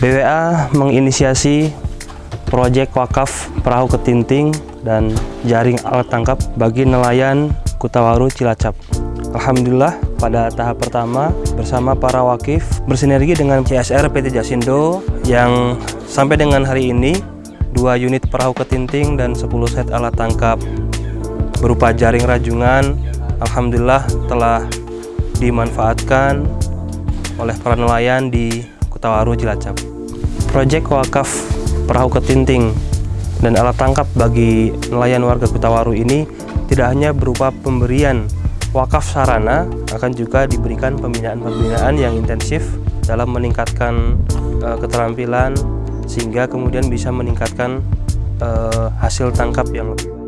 BWA menginisiasi proyek wakaf perahu ketinting dan jaring alat tangkap bagi nelayan Kutawaru Cilacap. Alhamdulillah pada tahap pertama bersama para wakif bersinergi dengan CSR PT Jasindo yang sampai dengan hari ini dua unit perahu ketinting dan 10 set alat tangkap berupa jaring rajungan Alhamdulillah telah dimanfaatkan oleh para nelayan di Kutawaru Cilacap. Proyek wakaf perahu ketinting dan alat tangkap bagi nelayan warga Kutawaru ini tidak hanya berupa pemberian wakaf sarana, akan juga diberikan pembinaan-pembinaan yang intensif dalam meningkatkan uh, keterampilan sehingga kemudian bisa meningkatkan uh, hasil tangkap yang lebih.